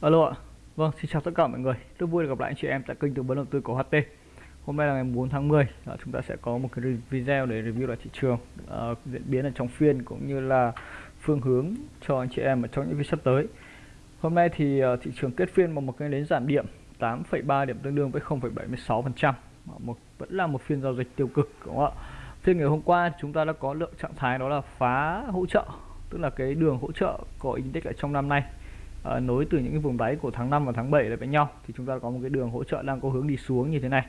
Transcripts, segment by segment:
Alo ạ. Vâng, xin chào tất cả mọi người. Rất vui được gặp lại anh chị em tại kênh tư vấn đầu tư của HT. Hôm nay là ngày 4 tháng 10, đó, dạ, chúng ta sẽ có một cái video để review lại thị trường, uh, diễn biến ở trong phiên cũng như là phương hướng cho anh chị em ở trong những phiên sắp tới. Hôm nay thì uh, thị trường kết phiên bằng một cái nến giảm điểm 8,3 điểm tương đương với 0,76%. Một vẫn là một phiên giao dịch tiêu cực đúng không ạ? Phiên ngày hôm qua chúng ta đã có lượng trạng thái đó là phá hỗ trợ, tức là cái đường hỗ trợ của index ở trong năm nay uh, nối từ những cái vùng đáy của tháng 5 và tháng 7 lại với nhau thì chúng ta có một cái đường hỗ trợ đang có hướng đi xuống như thế này.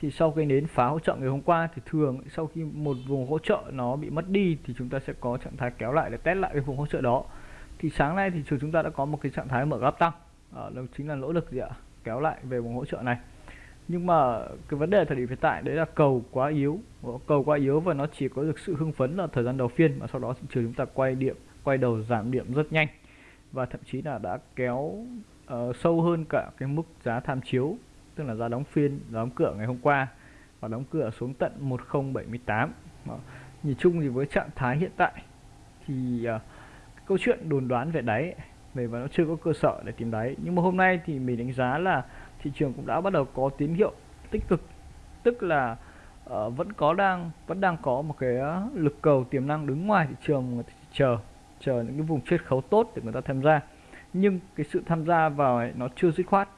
Thì sau cái nến phá hỗ trợ ngày hôm qua thì thường sau khi một vùng hỗ trợ nó bị mất đi thì chúng ta sẽ có trạng thái kéo lại để test lại cái vùng hỗ trợ đó. Thì sáng nay thì chúng ta đã có một cái trạng thái mở gap tăng. À, đó chính là nỗ lực gì ạ? Kéo lại về vùng hỗ trợ này. Nhưng mà cái vấn đề thời điểm hiện tại đấy là cầu quá yếu. Ờ, cầu quá yếu và nó chỉ có được sự hưng phấn là thời gian đầu phiên mà sau đó thị trường chúng ta quay điểm quay đầu giảm điểm rất nhanh và thậm chí là đã kéo uh, sâu hơn cả cái mức giá tham chiếu tức là giá đóng phiên giá đóng cửa ngày hôm qua và đóng cửa xuống tận 1078 Đó. nhìn chung thì với trạng thái hiện tại thì uh, câu chuyện đồn đoán về đáy về và nó chưa có cơ sở để tìm đáy. Nhưng mà hôm nay thì mình đánh giá là thị trường cũng đã bắt đầu có tín hiệu tích cực. Tức là uh, vẫn có đang vẫn đang có một cái lực cầu tiềm năng đứng ngoài thị trường chờ chờ những cái vùng chiết khấu tốt để người ta tham gia. Nhưng cái sự tham gia vào ấy, nó chưa dứt khoát.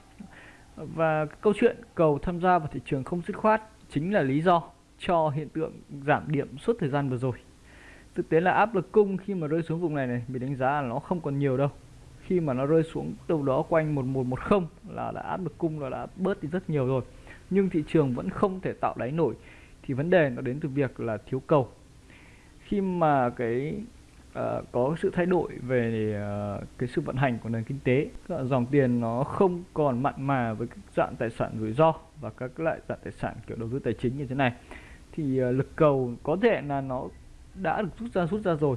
Và câu chuyện cầu tham gia vào thị trường không dứt khoát chính là lý do cho hiện tượng giảm điểm suốt thời gian vừa rồi. Thực tế là áp lực cung khi mà rơi xuống vùng này này mình đánh giá là nó không còn nhiều đâu. Khi mà nó rơi xuống đâu đó quanh 1110 là đã áp lực cung là đã bớt đi rất nhiều rồi. Nhưng thị trường vẫn không thể tạo đáy nổi thì vấn đề nó đến từ việc là thiếu cầu. Khi mà cái uh, có sự thay đổi về uh, cái sự vận hành của nền kinh tế. Dòng tiền nó không còn mặn mà với các dạng tài sản rủi ro và các loại dạng tài sản kiểu đầu tư tài chính như thế này. Thì uh, lực cầu có thể là nó đã được rút ra rút ra rồi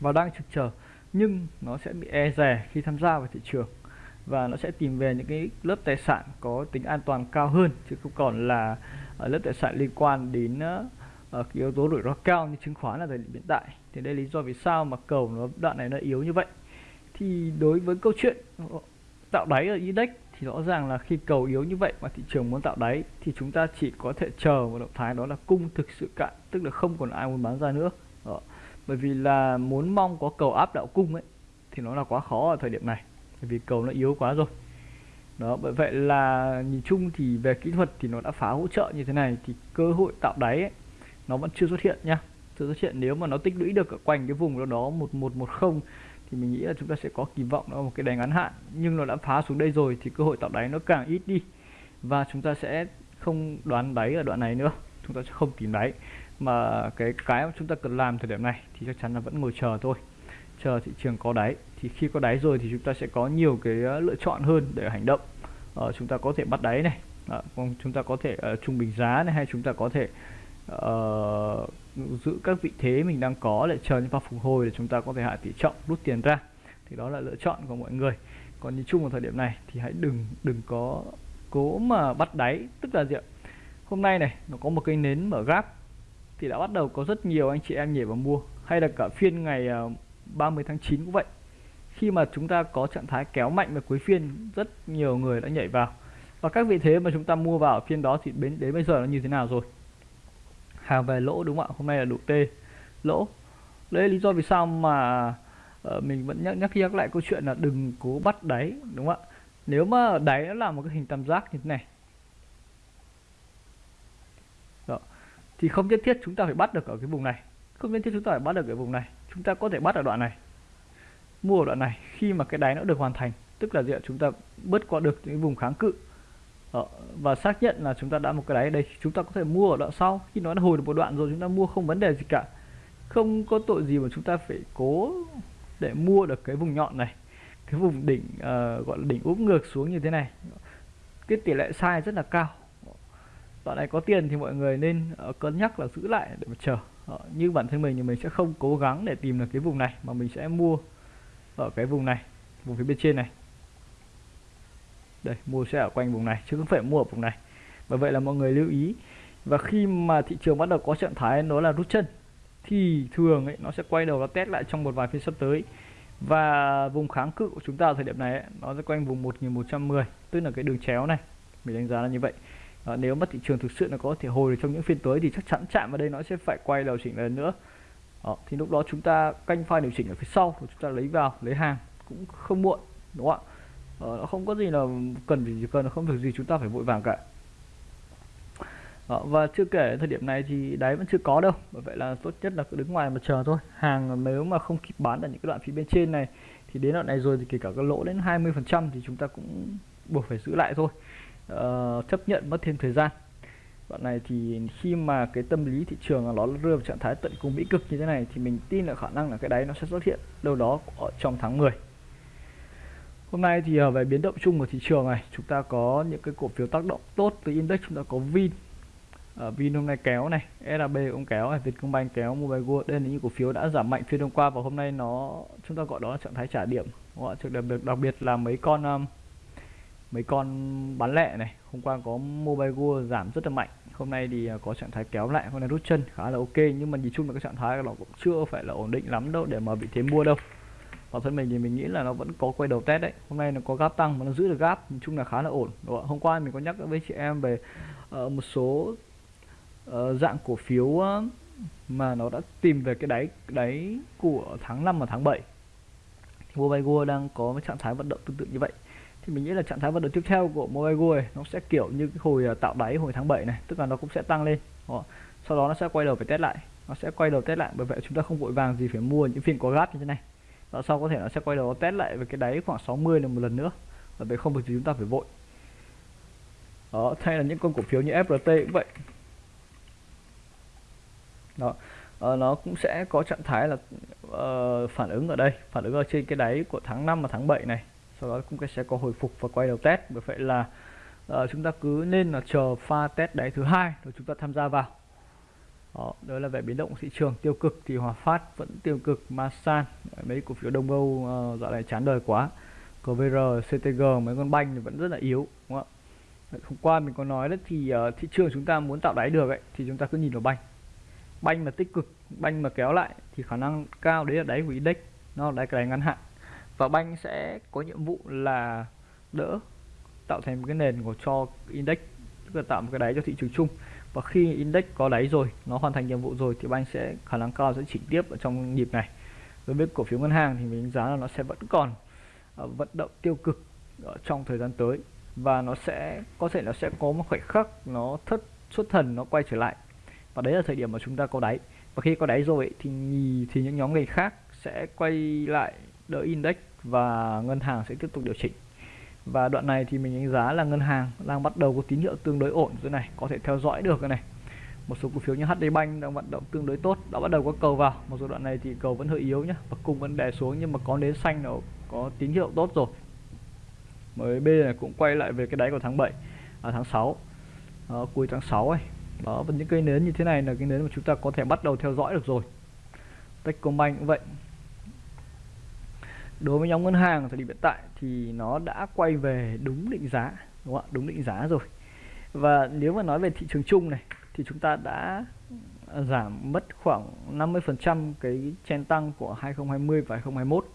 và đang trực chờ nhưng nó sẽ bị e rè khi tham gia vào thị trường và nó sẽ tìm về những cái lớp tài sản có tính an toàn cao hơn chứ không còn là lớp tài sản liên quan đến uh, uh, yếu tố rủi ro cao như chứng khoán là thời điểm hiện tại. Thì đây là lý do vì sao mà cầu nó đoạn này nó yếu như vậy. Thì đối với câu chuyện ờ, tạo đáy ở index thì rõ ràng là khi cầu yếu như vậy mà thị trường muốn tạo đáy thì chúng ta chỉ có thể chờ một động thái đó là cung thực sự cạn tức là không còn ai muốn bán ra nữa. Đó. bởi vì là muốn mong có cầu áp đạo cung ấy thì nó là quá khó ở thời điểm này bởi vì cầu nó yếu quá rồi. Đó bởi vậy là nhìn chung thì về kỹ thuật thì nó đã phá hỗ trợ như thế này thì cơ hội tạo đáy ấy, nó vẫn chưa xuất hiện nhá chưa xuất hiện. Nếu mà nó tích lũy được ở quanh cái vùng đó đó một một một không thì mình nghĩ là chúng ta sẽ có kỳ vọng nó một cái đáy ngắn hạn. Nhưng nó đã phá xuống đây rồi thì cơ hội tạo đáy nó càng ít đi. Và chúng ta sẽ không đoán đáy ở đoạn này nữa. Chúng ta sẽ không tìm đáy. Mà cái cái mà chúng ta cần làm thời điểm này thì chắc chắn là vẫn ngồi chờ thôi. Chờ thị trường có đáy. Thì khi có đáy rồi thì chúng ta sẽ có nhiều cái ờ, lựa chọn hơn để hành động. Ờ, chúng ta có thể bắt đáy này. À, chúng ta có thể uh, trung bình giá này hay chúng ta có thể uh, giữ các vị thế mình đang có để chờ những pha phục hồi để chúng ta có thể hạ tỷ trọng rút tiền ra. Thì đó là lựa chọn của mọi người. Còn nhìn chung vào thời điểm này thì hãy đừng đừng có cố mà bắt đáy. Tức là gì ạ? Hôm nay này nó có một cây nến mở gáp thì đã bắt đầu có rất nhiều anh chị em nhảy vào mua. Hay là cả phiên ngày ờ, 30 tháng 9 cũng vậy. Khi mà chúng ta có trạng thái kéo mạnh vào cuối phiên rất nhiều người đã nhảy vào. Và các vị thế mà chúng ta mua vào phiên đó thì đến đến bây giờ nó như thế nào rồi? Hàng về lỗ đúng không ạ? Hôm nay là đủ T. Lỗ. Đấy lý do vì sao mà uh, mình vẫn nhắc nhắc nhắc lại câu chuyện là đừng cố bắt đáy đúng không ạ? Nếu mà đáy nó là một cái hình tam giác như thế này. Đó. thì không nhất thiết chúng ta phải bắt được ở cái vùng này. Không nhất thiết chúng ta phải bắt được ở vùng này. Chúng ta có thể bắt ở đoạn này. Mua ở đoạn này khi mà cái đáy nó được hoàn thành. Tức là gì ạ? Chúng ta bớt qua được những vùng kháng cự đó. và xác nhận là chúng ta đã một cái đáy đây. Chúng ta có thể mua ở đoạn sau. Khi nó đã hồi được một đoạn rồi chúng ta mua không vấn đề gì cả. Không có tội gì mà chúng ta phải cố để mua được cái vùng nhọn này. Cái vùng đỉnh uh, gọi là đỉnh úp ngược xuống như thế này. Cái tỷ lệ sai rất là cao. Đoạn này có tiền thì mọi người nên uh, cân nhắc là giữ lại để mà chờ. Uh, như bản thân mình thì mình sẽ không cố gắng để tìm được cái vùng này mà mình sẽ mua ở cái vùng này vùng phía bên trên này đây mua sẽ ở quanh vùng này chứ không phải mua ở vùng này. Bởi vậy là mọi người lưu ý và khi mà thị trường bắt đầu có trạng thái nó là rút chân thì thường ấy nó sẽ quay đầu nó test lại trong một vài phiên sắp tới. Và vùng kháng cự của chúng ta ở thời điểm này ấy, nó sẽ quanh vùng 1110 tức là cái đường chéo này. Mình đánh giá là như vậy. À, nếu mà thị trường thực sự nó có thể hồi trong những phiên tới thì chắc chắn chạm vào đây nó sẽ phải quay đầu chỉnh lần nữa. Đó, thì lúc đó chúng ta canh pha điều chỉnh ở phía sau chúng ta lấy vào lấy hàng cũng không muộn đúng không ạ? Ờ, nó không có gì là cần gì cần không việc gì chúng ta phải vội vàng cả. Ờ, và chưa kể thời điểm này thì đáy vẫn chưa có đâu bởi vậy là tốt nhất là cứ đứng ngoài mà chờ thôi. Hàng nếu mà không kịp bán ở những cái đoạn phía bên trên này thì đến đoạn này rồi thì kể cả cái lỗ đến 20 phần trăm thì chúng ta cũng buộc phải giữ lại thôi. Ờ, chấp nhận mất thêm thời gian. Đoạn này thì khi mà cái tâm lý thị trường nó rơi vào trạng thái tận cùng mỹ cực như thế này thì mình tin là khả năng là cái đáy nó sẽ xuất hiện đâu đó ở trong tháng 10 Hôm nay thì ờ, về biến động chung của thị trường này, chúng ta có những cái cổ phiếu tác động tốt từ index, chúng ta có Vin. Ở Vin hôm nay kéo này SAB cũng kéo này, Vietcombank kéo, Mobile World. Đây là những cổ phiếu đã giảm mạnh phiên hôm qua và hôm nay nó, chúng ta gọi đó là trạng thái trả điểm, đúng đặc biệt đặc biệt là mấy con ờ, mấy con bán lẻ này. Hôm qua có Mobile World giảm rất là mạnh, hôm nay thì có trạng thái kéo lại, hôm nay rút chân, khá là ok. Nhưng mà nhìn chung là cái trạng thái nó cũng chưa phải là ổn định lắm đâu để mà bị thế mua đâu bản thân mình thì mình nghĩ là nó vẫn có quay đầu test đấy. Hôm nay nó có gap tăng mà nó giữ được gap nói chung là khá là ổn đúng không? hôm qua mình có nhắc với chị em về uh, một số uh, dạng cổ phiếu uh, mà nó đã tìm về cái đáy đáy của tháng 5 và tháng 7 Mobile Go đang có cái trạng thái vận động tương tự như vậy. Thì mình nghĩ là trạng thái vận động tiếp theo của Mobile Go nó sẽ kiểu như cái hồi tạo đáy hồi tháng 7 này tức là nó cũng sẽ tăng lên đó. sau đó nó sẽ quay đầu phải test lại. Nó sẽ quay đầu test lại bởi vậy chúng ta không vội vàng gì phải mua những phiên có gap như thế này và sau có thể nó sẽ quay đầu test lại về cái đáy khoảng 60 là một lần nữa? Và vậy không việc gì chúng ta phải vội. Đó hay là những con cổ phiếu như FRT cũng vậy. Đó uh, nó cũng sẽ có trạng thái là uh, phản ứng ở đây phản ứng ở trên cái đáy của tháng 5 và tháng 7 này. Sau đó cũng sẽ có hồi phục và quay đầu test. Bởi vậy là uh, chúng ta cứ nên là chờ pha test đáy thứ hai rồi chúng ta tham gia vào đó, đó là về biến động thị trường. Tiêu cực thì Hòa Phát vẫn tiêu cực Masan mấy cổ phiếu Đông Âu uh, dạo này chán đời quá. CVR, CTG mấy con banh thì vẫn rất là yếu đúng không ạ? Hôm qua mình có nói đấy thì uh, thị trường chúng ta muốn tạo đáy được ấy thì chúng ta cứ nhìn vào banh. Banh mà tích cực banh mà kéo lại thì khả năng cao đấy là đáy của index nó là đáy cái đáy ngắn hạn. Và banh sẽ có nhiệm vụ là đỡ tạo thành một cái nền của cho index tức là tạo một cái đáy cho thị trường chung và khi index có đáy rồi nó hoàn thành nhiệm vụ rồi thì banh sẽ khả năng cao sẽ chỉnh tiếp ở trong nhịp này. Đối với cổ phiếu ngân hàng thì mình đánh giá là nó sẽ vẫn còn uh, vận động tiêu cực ở trong thời gian tới. Và nó sẽ có thể nó sẽ có một khoảnh khắc nó thất xuất thần nó quay trở lại. Và đấy là thời điểm mà chúng ta có đáy. Và khi có đáy rồi thì thì những nhóm ngành khác sẽ quay lại đỡ index và ngân hàng sẽ tiếp tục điều chỉnh và đoạn này thì mình đánh giá là ngân hàng đang bắt đầu có tín hiệu tương đối ổn dưới này có thể theo dõi được cái này. Một số cổ phiếu như HD Bank đang vận động tương đối tốt đã bắt đầu có cầu vào. Một số đoạn này thì cầu vẫn hơi yếu nhá và cung vẫn đè xuống nhưng mà có nến xanh nó có tín hiệu tốt rồi. MB này cũng quay lại về cái đáy của tháng 7 à, tháng 6 à, cuối tháng 6 ấy. Đó và những cây nến như thế này là cái nến mà chúng ta có thể bắt đầu theo dõi được rồi. Techcombank cũng vậy đối với nhóm ngân hàng thời điểm hiện tại thì nó đã quay về đúng định giá, đúng không ạ? Đúng định giá rồi. Và nếu mà nói về thị trường chung này, thì chúng ta đã à, giảm mất khoảng 50% cái chen tăng của 2020 và 2021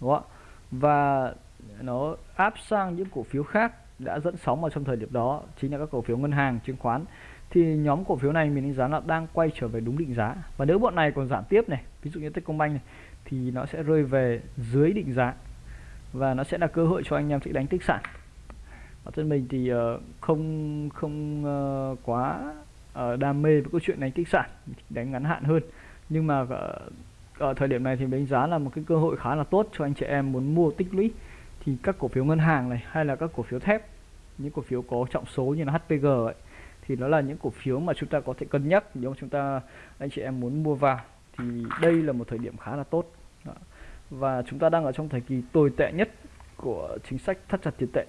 đúng không ạ? Và nó áp sang những cổ phiếu khác đã dẫn sóng vào trong thời điểm đó, chính là các cổ phiếu ngân hàng, chứng khoán. Thì nhóm cổ phiếu này mình đánh giá là đang quay trở về đúng định giá. Và nếu bọn này còn giảm tiếp này, ví dụ như Techcombank này thì nó sẽ rơi về dưới định giá và nó sẽ là cơ hội cho anh em sẽ đánh tích sản. Bản thân mình thì ờ, không không ờ, quá ờ, đam mê với câu chuyện đánh tích sản đánh ngắn hạn hơn. Nhưng mà ở, thời điểm này thì đánh giá là một cái cơ hội khá là tốt cho anh chị em muốn mua tích lũy. Thì các cổ phiếu ngân hàng này hay là các cổ phiếu thép những cổ phiếu có trọng số như là HPG ấy, thì nó là những cổ phiếu mà chúng ta có thể cân nhắc nếu chúng ta anh chị em muốn mua vào thì đây là một thời điểm khá là tốt. Đó. và chúng ta đang ở trong thời kỳ tồi tệ nhất của chính sách thắt chặt tiền tệ.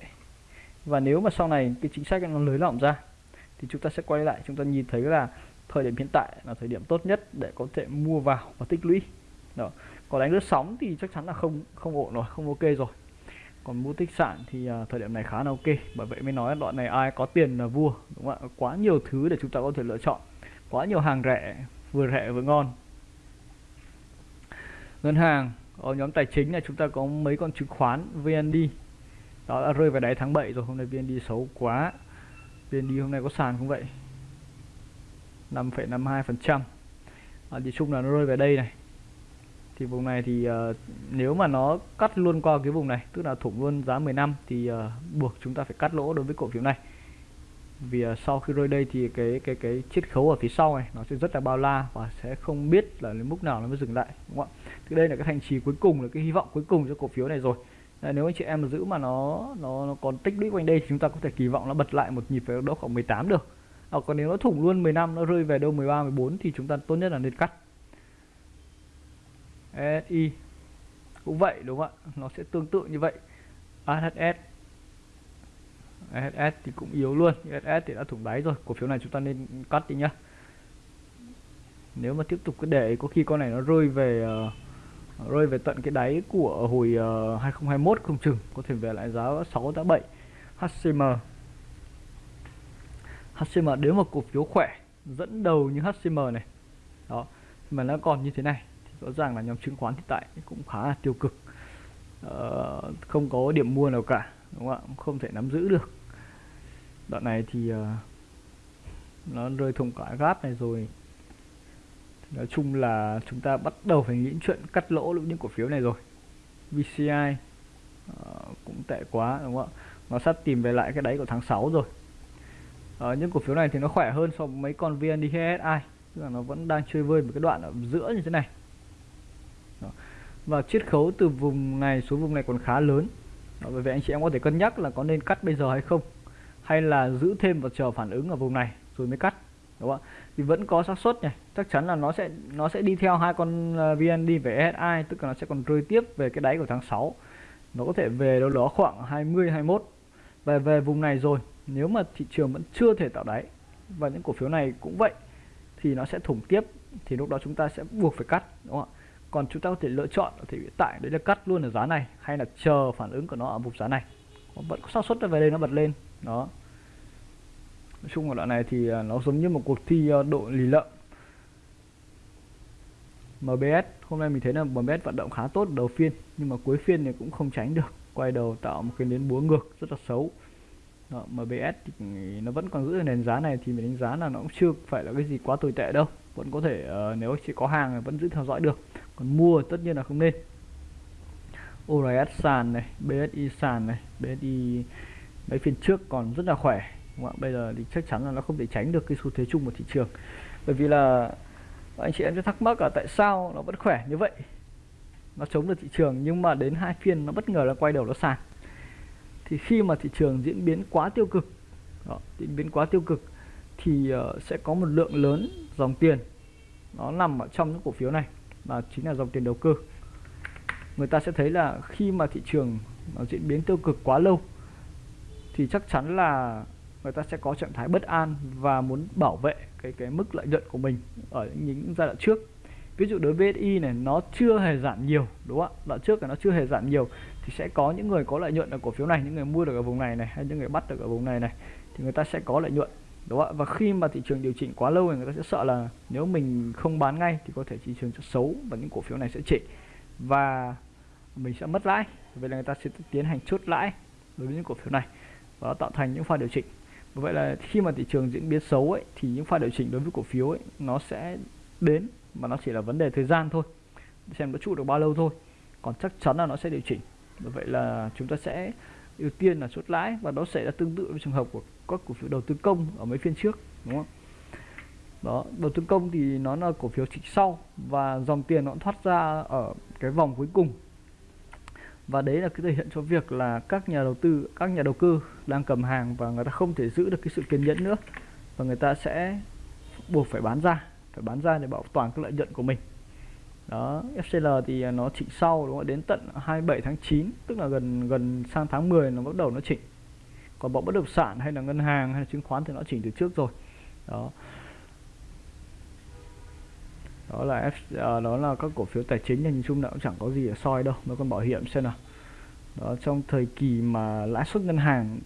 Và nếu mà sau này cái chính sách nó lưới lỏng ra thì chúng ta sẽ quay lại chúng ta nhìn thấy là thời điểm hiện tại là thời điểm tốt nhất để có thể mua vào và tích lũy. Đó. Còn đánh lướt sóng thì chắc chắn là không không ổn rồi không ok rồi. Còn mua tích sản thì à, thời điểm này khá là ok. Bởi vậy mới nói đoạn này ai có tiền là vua đúng không ạ? Quá nhiều thứ để chúng ta có thể lựa chọn. Quá nhiều hàng rẻ vừa rẻ vừa ngon ngân hàng ở nhóm tài chính này chúng ta có mấy con chứng khoán VND đó đã rơi vào đáy tháng 7 rồi hôm nay VND xấu quá. VND hôm nay có sàn không vậy? 5,52 phần trăm. À, thì chung là nó rơi về đây này. Thì vùng này thì uh, nếu mà nó cắt luôn qua cái vùng này tức là thủng luôn giá 10 năm thì uh, buộc chúng ta phải cắt lỗ đối với cổ phiếu này vì à, sau khi rơi đây thì cái cái cái chiết khấu ở phía sau này nó sẽ rất là bao la và sẽ không biết là đến mức nào nó mới dừng lại đúng không ạ? Thì đây là cái thành trì cuối cùng là cái hy vọng cuối cùng cho cổ phiếu này rồi. Nếu anh chị em mà giữ mà nó nó nó còn tích lũy quanh đây thì chúng ta có thể kỳ vọng nó bật lại một nhịp về đâu khoảng 18 được. À, còn nếu nó thủng luôn 10 năm nó rơi về đâu 13 14 thì chúng ta tốt nhất là nên cắt. SI cũng vậy đúng không ạ? Nó sẽ tương tự như vậy. AHS SS thì cũng yếu luôn. SS thì đã thủng đáy rồi. Cổ phiếu này chúng ta nên cắt đi nhá. Nếu mà tiếp tục cứ để có khi con này nó rơi về uh, rơi về tận cái đáy của hồi ờ, uh, 2021 không chừng có thể về lại giá 6 giá 7 HCM HCM nếu mà cổ phiếu khỏe dẫn đầu như HCM này đó mà nó còn như thế này thì rõ ràng là nhóm chứng khoán hiện tại cũng khá là tiêu cực. Uh, không có điểm mua nào cả đúng không ạ? Không thể nắm giữ được. Đoạn này thì uh, nó rơi thùng cả gáp này rồi. Nói chung là chúng ta bắt đầu phải nghĩ chuyện cắt lỗ những cổ phiếu này rồi. VCI uh, ờ, cũng tệ quá đúng không ạ? Nó sắp tìm về lại cái đáy của tháng 6 rồi. Uh, những cổ phiếu này thì nó khỏe hơn so với mấy con VNDHSI tức là nó vẫn đang chơi vơi một cái đoạn ở giữa như thế này. Đó. và chiết khấu từ vùng này xuống vùng này còn khá lớn. Ờ, bởi vậy anh chị em có thể cân nhắc là có nên cắt bây giờ hay không, hay là giữ thêm và chờ phản ứng ở vùng này rồi mới cắt, đúng không ạ? Thì vẫn có xác suất này, chắc chắn là nó sẽ nó sẽ đi theo hai con ờ, VND về SI tức là nó sẽ còn rơi tiếp về cái đáy của tháng 6 nó có thể về đâu đó khoảng 20 21 về về vùng này rồi. Nếu mà thị trường vẫn chưa thể tạo đáy, và những cổ phiếu này cũng vậy, thì nó sẽ thủng tiếp, thì lúc đó chúng ta sẽ buộc phải cắt, đúng không ạ? Còn chúng ta có thể lựa chọn ở thời điểm tại đấy là cắt luôn ở giá này hay là chờ phản ứng của nó ở vùng giá này. Vẫn có xác suất về đây nó bật lên. Đó. Nói chung ở đoạn này thì à, nó giống như một cuộc thi à, độ lì lợm. MBS hôm nay mình thấy là MBS vận động khá tốt đầu phiên nhưng mà cuối phiên thì cũng không tránh được. Quay đầu tạo một cái nến búa ngược rất là xấu. Đó, MBS thì nó vẫn còn giữ nền giá này thì mình đánh giá là nó cũng chưa phải là cái gì quá tồi tệ đâu. Vẫn có thể uh, nếu chỉ có hàng thì vẫn giữ theo dõi được còn mua tất nhiên là không nên. ORS sàn này BSI sàn này BSI mấy phiên trước còn rất là khỏe đúng không? bây giờ thì chắc chắn là nó không thể tránh được cái xu thế chung của thị trường. Bởi vì là anh chị em sẽ thắc mắc là tại sao nó vẫn khỏe như vậy? Nó chống được thị trường nhưng mà đến hai phiên nó bất ngờ là quay đầu nó sàn. Thì khi mà thị trường diễn biến quá tiêu cực đó, diễn biến quá tiêu cực thì uh, sẽ có một lượng lớn dòng tiền nó nằm ở trong những cổ phiếu này và chính là dòng tiền đầu cơ. Người ta sẽ thấy là khi mà thị trường, nó diễn biến tiêu cực quá lâu, thì chắc chắn là người ta sẽ có trạng thái bất an và muốn bảo vệ cái cái mức lợi nhuận của mình ở những giai đoạn trước. Ví dụ đối với SI này, nó chưa hề giảm nhiều, đúng không ạ? Đoạn trước là nó chưa hề giảm nhiều, thì sẽ có những người có lợi nhuận ở cổ phiếu này, những người mua được ở vùng này này, hay những người bắt được ở vùng này này, thì người ta sẽ có lợi nhuận đúng không ạ? Và khi mà thị trường điều chỉnh quá lâu thì người ta sẽ sợ là nếu mình không bán ngay thì có thể thị trường sẽ xấu và những cổ phiếu này sẽ trị và mình sẽ mất lãi. Vậy là người ta sẽ tiến hành chốt lãi đối với những cổ phiếu này và tạo thành những pha điều chỉnh. Vậy là khi mà thị trường diễn biến xấu ấy, thì những pha điều chỉnh đối với cổ phiếu ấy, nó sẽ đến mà nó chỉ là vấn đề thời gian thôi. Xem nó trụ được bao lâu thôi. Còn chắc chắn là nó sẽ điều chỉnh. Vậy là chúng ta sẽ ưu tiên là chốt lãi và nó sẽ là tương tự với trường hợp của các cổ phiếu đầu tư công ở mấy phiên trước, đúng không? Đó, đầu tư công thì nó là cổ phiếu chỉnh sau và dòng tiền nó thoát ra ở cái vòng cuối cùng. Và đấy là cái thể hiện cho việc là các nhà đầu tư, các nhà đầu cơ đang cầm hàng và người ta không thể giữ được cái sự kiên nhẫn nữa và người ta sẽ buộc phải bán ra, phải bán ra để bảo toàn cái lợi nhuận của mình. Đó FCL thì nó chỉnh sau, đúng không? Đến tận 27 tháng 9 tức là gần gần sang tháng 10 nó bắt đầu nó chỉnh còn bọn bất động sản hay là ngân hàng hay là chứng khoán thì nó chỉnh từ trước rồi. Đó. Đó là F, à, đó là các cổ phiếu tài chính nhìn chung là cũng chẳng có gì để soi đâu mấy con bảo hiểm xem nào. Đó trong thời kỳ mà lãi suất ngân hàng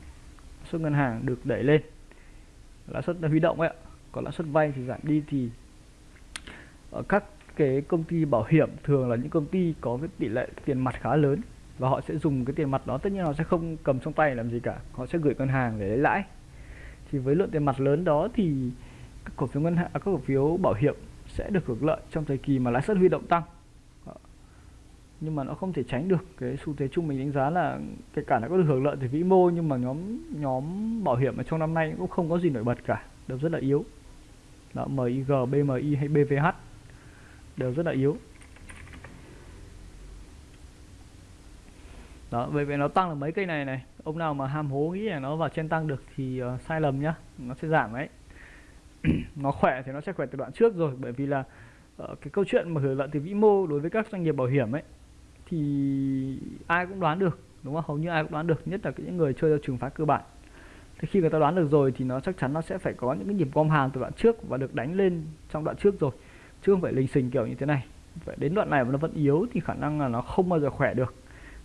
lãi suất ngân hàng được đẩy lên lãi suất huy động ấy còn lãi suất vay thì giảm đi thì ở các cái công ty bảo hiểm thường là những công ty có cái tỷ lệ tiền mặt khá lớn và họ sẽ dùng cái tiền mặt đó tất nhiên họ sẽ không cầm trong tay làm gì cả. Họ sẽ gửi ngân hàng để lấy lãi. Thì với lượng tiền mặt lớn đó thì các cổ phiếu ngân hàng các cổ phiếu bảo hiểm sẽ được hưởng lợi trong thời kỳ mà lãi suất huy động tăng. Nhưng mà nó không thể tránh được cái xu thế chung mình đánh giá là kể cả nó có được hưởng lợi từ vĩ mô nhưng mà nhóm nhóm bảo hiểm ở trong năm nay cũng không có gì nổi bật cả đều rất là yếu. Đó MIG, BMI hay BVH đều rất là yếu. Đó bởi vì nó tăng được mấy cây này này. Ông nào mà ham hố nghĩ là nó vào trên tăng được thì uh, sai lầm nhá. Nó sẽ giảm đấy. Nó khỏe thì nó sẽ khỏe từ đoạn trước rồi bởi vì là uh, cái câu chuyện mà hưởng lợi từ vĩ mô đối với các doanh nghiệp bảo hiểm ấy thì ai cũng đoán được đúng không? Hầu như ai cũng đoán được nhất là những người chơi theo trường phái cơ bản. Thì khi người ta đoán được rồi thì nó chắc chắn nó sẽ phải có những cái nhịp gom hàng từ đoạn trước và được đánh lên trong đoạn trước rồi chứ không phải lình xình kiểu như thế này. Phải đến đoạn này mà nó vẫn yếu thì khả năng là nó không bao giờ khỏe được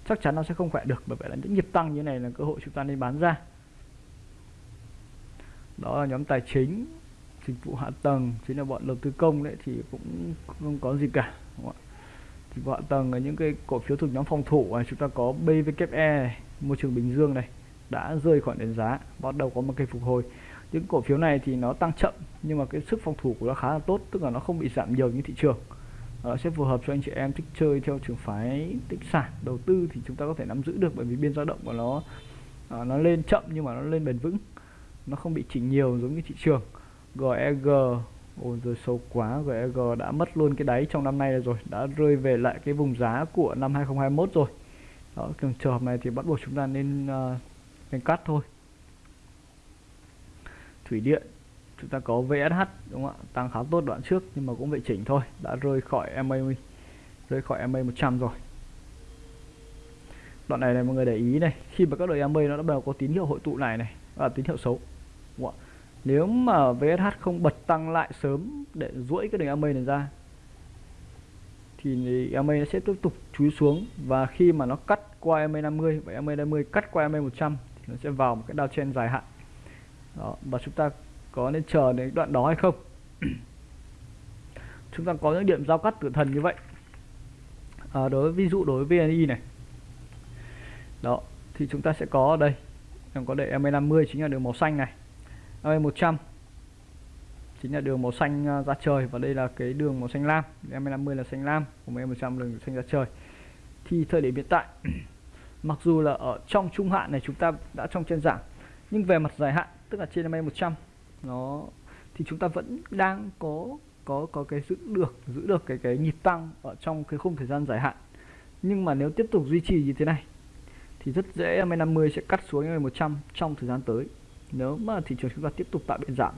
chắc chắn nó sẽ không khỏe được bởi vậy là những nhịp tăng như này là cơ hội chúng ta nên bán ra. Đó là nhóm tài chính dịch vụ hạ tầng chính là bọn đầu tư công đấy thì cũng không có gì cả đúng không ạ? Dịch vụ hạ tầng là những cái cổ phiếu thuộc nhóm phòng thủ này chúng ta có BVKE này, môi trường Bình Dương này đã rơi khỏi nền giá bắt đầu có một cây phục hồi. Những cổ phiếu này thì nó tăng chậm nhưng mà cái sức phòng thủ của nó khá là tốt tức là nó không bị giảm nhiều như thị trường uh, sẽ phù hợp cho anh chị em thích chơi theo trường phái tích sản đầu tư thì chúng ta có thể nắm giữ được bởi vì biên dao động của nó uh, nó lên chậm nhưng mà nó lên bền vững. Nó không bị chỉnh nhiều giống như thị trường. GEG ôi rồi sâu quá GEG đã mất luôn cái đáy trong năm nay rồi đã rơi về lại cái vùng giá của năm 2021 rồi. Đó trường hợp này thì bắt buộc chúng ta nên ờ, uh, nên cắt thôi. Thủy điện chúng ta có VSH đúng không ạ? Tăng khá tốt đoạn trước nhưng mà cũng vệ chỉnh thôi. Đã rơi khỏi MA rơi khỏi MA 100 rồi. Đoạn này này mọi người để ý này. Khi mà các đội MA nó đã bắt đầu có tín hiệu hội tụ này này là tín hiệu xấu đúng không? nếu mà VSH không bật tăng lại sớm để duỗi cái đường MA này ra thì MA nó sẽ tiếp tục chúi xuống. Và khi mà nó cắt qua MA 50 và MA 50 cắt qua MA 100 thì nó sẽ vào một cái downtrend dài hạn. Đó, và chúng ta có nên chờ đến đoạn đó hay không? Chúng ta có những điểm giao cắt tử thần như vậy. À, đối ví dụ đối với VNI này. Đó thì chúng ta sẽ có ở đây. Em có để MA50 chính là đường màu xanh này. MA100 chính là đường màu xanh à, ra trời. Và đây là cái đường màu xanh lam. MA50 là xanh lam của em 100 đường xanh ra trời. Thì thời điểm hiện tại mặc dù là ở trong trung hạn này chúng ta đã trong trên giảm nhưng về mặt dài hạn tức là trên MA100 nó, thì chúng ta vẫn đang có có có cái giữ được giữ được cái cái nhịp tăng ở trong cái khung thời gian dài hạn. Nhưng mà nếu tiếp tục duy trì như thế này, thì rất dễ MA50 sẽ cắt xuống MA100 trong thời gian tới. Nếu mà thị trường chúng ta tiếp tục tạo biên giảm,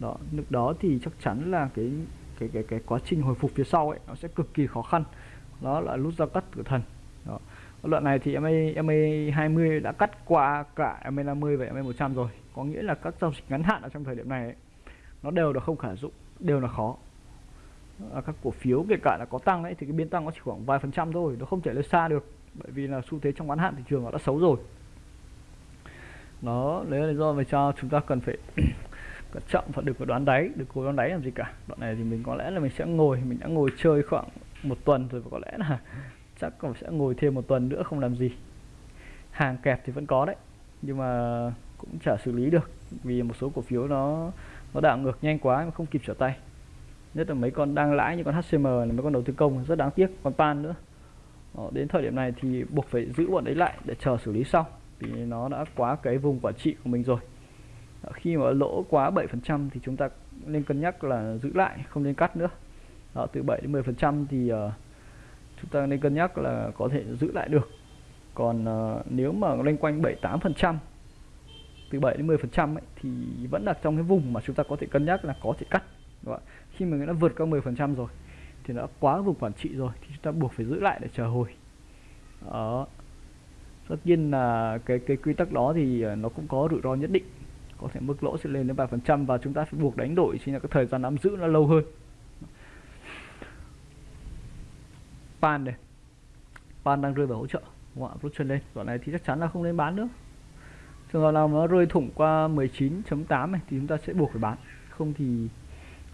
đó, lúc đó thì chắc chắn là cái cái cái cái quá trình hồi phục phía sau ấy, nó sẽ cực kỳ khó khăn. Đó là nút giao cắt tử thần đoạn này thì MA MA 20 đã cắt qua cả MA 50 và MA 100 rồi. Có nghĩa là các giao dịch ngắn hạn ở trong thời điểm này ấy, nó đều là không khả dụng đều là khó. À, các cổ phiếu kể cả là có tăng ấy thì cái biên tăng nó chỉ khoảng vài phần trăm thôi nó không thể lên xa được. Bởi vì là xu thế trong ngắn hạn thị trường nó đã xấu rồi. Đó đấy là lý do vì sao chúng ta cần phải cẩn trọng và đừng có đoán đáy đừng cố đoán đáy làm gì cả. Đoạn này thì mình có lẽ là mình sẽ ngồi mình đã ngồi chơi khoảng một tuần rồi và có lẽ là chắc còn sẽ ngồi thêm một tuần nữa không làm gì. Hàng kẹp thì vẫn có đấy nhưng mà cũng chả xử lý được vì một số cổ phiếu nó nó đảo ngược nhanh quá mà không kịp trở tay. Nhất là mấy con đang lãi như con HCM là mấy con đầu tư công rất đáng tiếc còn pan nữa. Đó, đến thời điểm này thì buộc phải giữ bọn đấy lại để chờ xử lý sau vì nó đã quá cái vùng quản trị của mình rồi. Đó, khi mà lỗ quá 7% thì chúng ta nên cân nhắc là giữ lại không nên cắt nữa. Đó, từ 7 đến 10% thì uh, chúng ta nên cân nhắc là có thể giữ lại được. Còn uh, nếu mà loanh quanh 7 8% từ 7 đến 10 phần trăm thì vẫn là trong cái vùng mà chúng ta có thể cân nhắc là có thể cắt đúng không? khi mà nó vượt qua 10 phần trăm rồi thì nó quá vùng quản trị rồi thì chúng ta buộc phải giữ lại để chờ hồi. Đó. Tất nhiên là cái cái quy tắc đó thì ờ, nó cũng có rủi ro nhất định. Có thể mức lỗ sẽ lên đến 3% và chúng ta phải buộc đánh đổi chính là cái thời gian nắm giữ nó lâu hơn. Pan này pan đang rơi vào hỗ trợ. Đúng không ạ? Rút chân lên. Đoạn này thì chắc chắn là không nên bán nữa. Trường hợp nào nó rơi thủng qua 19.8 này thì chúng ta sẽ buộc phải bán. Không thì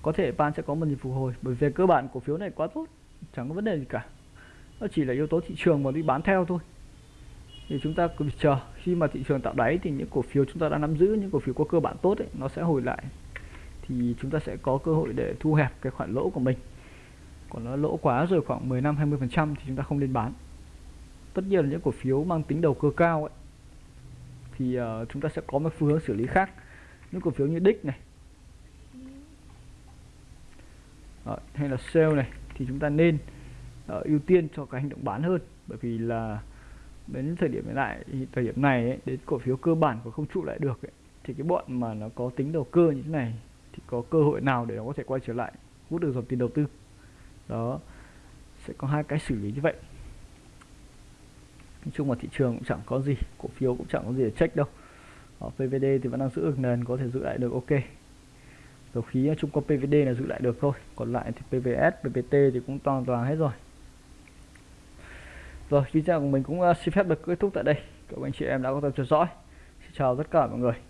có thể Pan sẽ có một nhịp phục hồi. Bởi vì cơ bản cổ phiếu này quá tốt. Chẳng có vấn đề gì cả. Nó chỉ là yếu tố thị trường mà đi bán theo thôi. Thì chúng ta cứ chờ. Khi mà thị trường tạo đáy thì những cổ phiếu chúng ta đang nắm giữ những cổ phiếu có cơ bản tốt ấy, nó sẽ hồi lại. Thì chúng ta sẽ có cơ hội để thu hẹp cái khoản lỗ của mình còn nó lỗ quá rồi khoảng 10 năm 20 phần trăm thì chúng ta không nên bán. Tất nhiên là những cổ phiếu mang tính đầu cơ cao ấy thì uh, chúng ta sẽ có một phương hướng xử lý khác. Những cổ phiếu như đích này Đó, hay là sale này thì chúng ta nên uh, ưu tiên cho cái hành động bán hơn. Bởi vì là đến thời điểm hiện tại thời điểm này ấy, đến cổ phiếu cơ bản của không trụ lại được ấy, thì cái bọn mà nó có tính đầu cơ như thế này thì có cơ hội nào để nó có thể quay trở lại hút được dòng tiền đầu tư? Đó, sẽ có hai cái xử lý như vậy. Nói chung là thị trường cũng chẳng có gì, cổ phiếu cũng chẳng có gì để check đâu. Ờ, Ở PVD thì vẫn đang giữ được nền, có thể giữ lại được, ok. Dầu khí chung có PVD là giữ lại được thôi, còn lại thì PVS pvt thì cũng toàn toàn hết rồi. Rồi, video của mình cũng ờ, xin phép được kết thúc tại đây. Các anh chị em đã có theo dõi. Xin chào tất cả mọi người.